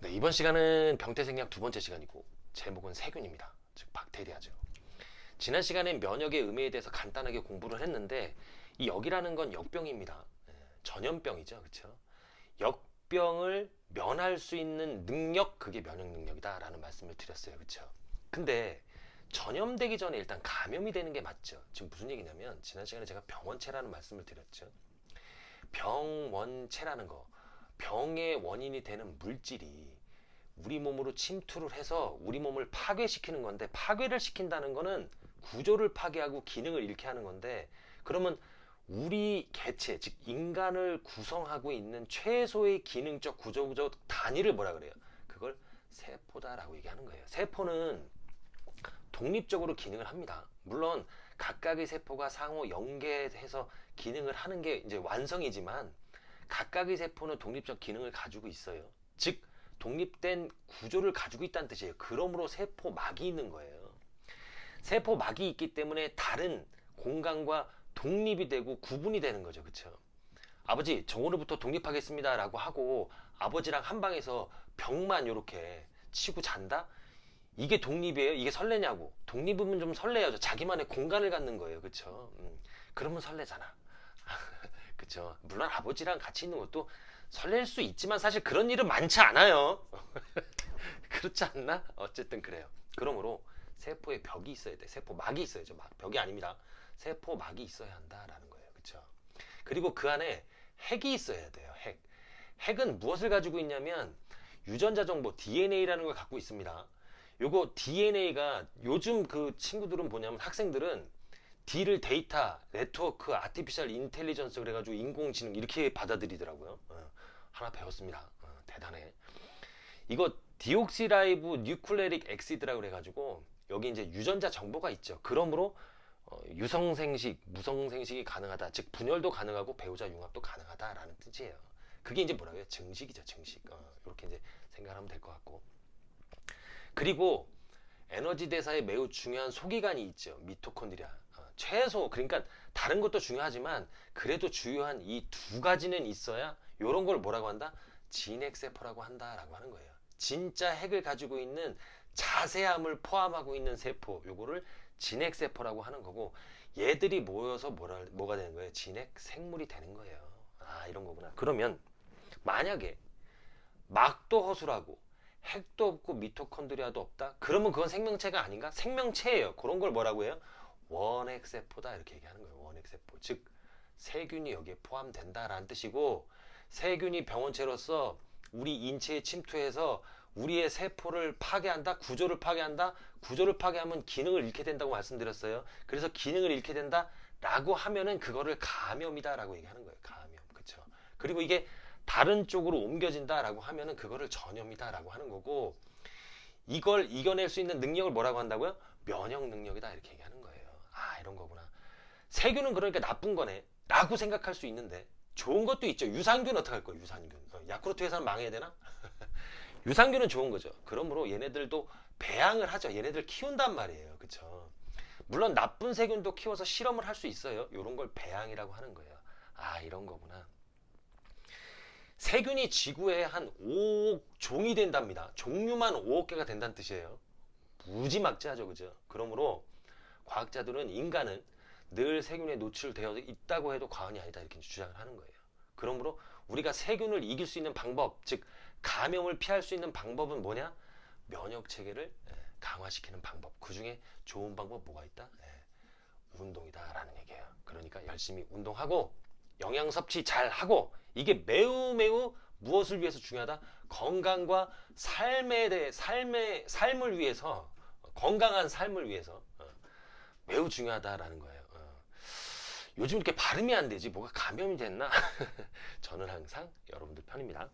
네, 이번 시간은 병태생약 두 번째 시간이고 제목은 세균입니다. 즉 박테리아죠. 지난 시간엔 면역의 의미에 대해서 간단하게 공부를 했는데 이 역이라는 건 역병입니다. 예, 전염병이죠. 그렇죠? 역병을 면할 수 있는 능력 그게 면역 능력이다 라는 말씀을 드렸어요. 그렇죠? 근데 전염되기 전에 일단 감염이 되는 게 맞죠. 지금 무슨 얘기냐면 지난 시간에 제가 병원체라는 말씀을 드렸죠. 병원체라는 거 병의 원인이 되는 물질이 우리 몸으로 침투를 해서 우리 몸을 파괴시키는 건데 파괴를 시킨다는 거는 구조를 파괴하고 기능을 잃게 하는 건데 그러면 우리 개체 즉 인간을 구성하고 있는 최소의 기능적 구조적 단위를 뭐라 그래요? 그걸 세포다라고 얘기하는 거예요. 세포는 독립적으로 기능을 합니다. 물론 각각의 세포가 상호 연계해서 기능을 하는 게 이제 완성이지만 각각의 세포는 독립적 기능을 가지고 있어요. 즉 독립된 구조를 가지고 있다는 뜻이에요. 그러므로 세포막이 있는 거예요. 세포막이 있기 때문에 다른 공간과 독립이 되고 구분이 되는 거죠. 그렇죠? 아버지 저 오늘부터 독립하겠습니다 라고 하고 아버지랑 한 방에서 벽만 이렇게 치고 잔다? 이게 독립이에요? 이게 설레냐고 독립이면 좀 설레야죠 자기만의 공간을 갖는 거예요 그쵸 음, 그러면 설레잖아 그쵸. 물론 아버지랑 같이 있는 것도 설렐 수 있지만 사실 그런 일은 많지 않아요. 그렇지 않나? 어쨌든 그래요. 그러므로 세포에 벽이 있어야 돼. 세포 막이 있어야죠. 막, 벽이 아닙니다. 세포 막이 있어야 한다라는 거예요. 그쵸. 그리고 그 안에 핵이 있어야 돼요 핵. 핵은 무엇을 가지고 있냐면 유전자 정보 DNA라는 걸 갖고 있습니다. 요거 DNA가 요즘 그 친구들은 뭐냐면 학생들은 D를 데이터, 네트워크, artificial intelligence 그래가지고 인공지능 이렇게 받아들이더라고요. 어, 하나 배웠습니다. 어, 대단해. 이거 deoxyribonucleic acid라고 그래가지고 여기 이제 유전자 정보가 있죠. 그러므로 어, 유성생식, 무성생식이 가능하다. 즉 분열도 가능하고 배우자 융합도 가능하다라는 뜻이에요. 그게 이제 뭐라고요? 증식이죠, 증식. 이렇게 이제 생각하면 될 것 같고. 그리고 에너지 대사에 매우 중요한 소기관이 있죠. 미토콘드리아. 어, 최소 그러니까 다른 것도 중요하지만 그래도 주요한 이 두 가지는 있어야 이런 걸 뭐라고 한다? 진핵세포라고 한다라고 하는 거예요. 진짜 핵을 가지고 있는 자세함을 포함하고 있는 세포 요거를 진핵세포라고 하는 거고 얘들이 모여서 뭐라, 뭐가 되는 거예요? 진핵 생물이 되는 거예요. 아 이런 거구나. 그러면 만약에 막도 허술하고 핵도 없고 미토콘드리아도 없다? 그러면 그건 생명체가 아닌가? 생명체예요. 그런 걸 뭐라고 해요? 원핵세포다 이렇게 얘기하는 거예요. 원핵세포. 즉 세균이 여기에 포함된다라는 뜻이고 세균이 병원체로서 우리 인체에 침투해서 우리의 세포를 파괴한다, 구조를 파괴한다, 구조를 파괴하면 기능을 잃게 된다고 말씀드렸어요. 그래서 기능을 잃게 된다 라고 하면은 그거를 감염이다 라고 얘기하는 거예요. 감염, 그렇죠? 그리고 이게 다른 쪽으로 옮겨진다 라고 하면은 그거를 전염이다 라고 하는 거고 이걸 이겨낼 수 있는 능력을 뭐라고 한다고요? 면역 능력이다 이렇게 얘기하는 거예요. 아 이런 거구나. 세균은 그러니까 나쁜 거네 라고 생각할 수 있는데 좋은 것도 있죠. 유산균 어떻게 할 거예요? 유산균. 어, 야쿠르트 회사는 망해야 되나? 유산균은 좋은 거죠. 그러므로 얘네들도 배양을 하죠. 얘네들 키운단 말이에요. 그쵸? 물론 나쁜 세균도 키워서 실험을 할 수 있어요. 이런 걸 배양이라고 하는 거예요. 아 이런 거구나. 세균이 지구에 한 5억 종이 된답니다. 종류만 5억 개가 된다는 뜻이에요. 무지막지하죠. 그죠? 그러므로 과학자들은 인간은 늘 세균에 노출되어 있다고 해도 과언이 아니다 이렇게 주장을 하는 거예요. 그러므로 우리가 세균을 이길 수 있는 방법, 즉 감염을 피할 수 있는 방법은 뭐냐? 면역 체계를 예, 강화시키는 방법. 그 중에 좋은 방법 뭐가 있다? 예, 운동이다 라는 얘기예요. 그러니까 열심히 운동하고 영양 섭취 잘 하고 이게 매우 매우 무엇을 위해서 중요하다? 건강과 삶에 대해 삶의 삶을 위해서 건강한 삶을 위해서 어, 중요하다라는 거예요. 어. 요즘 이렇게 발음이 안 되지 뭐가 감염이 됐나? 저는 항상 여러분들 편입니다.